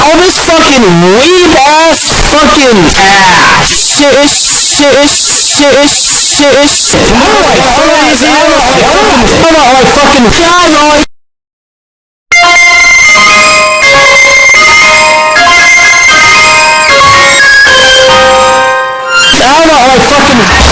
All this fucking weeb ass fucking ass shit is shit is shit is shit is shit. I'm like crazy. I'm like fucking God, like I'm not like fucking.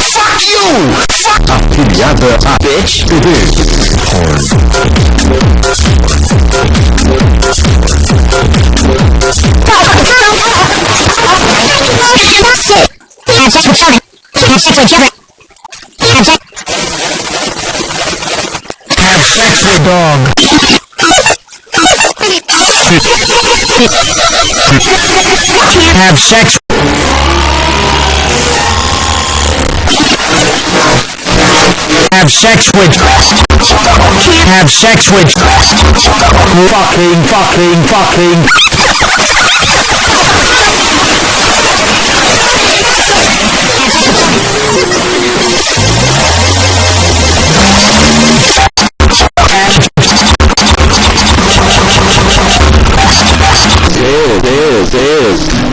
Fuck you! Fuck Afiliada a bitch. Porn. Have sex with dog. Have sex. Have sex with. Have sex with. Fucking, fucking, fucking. This is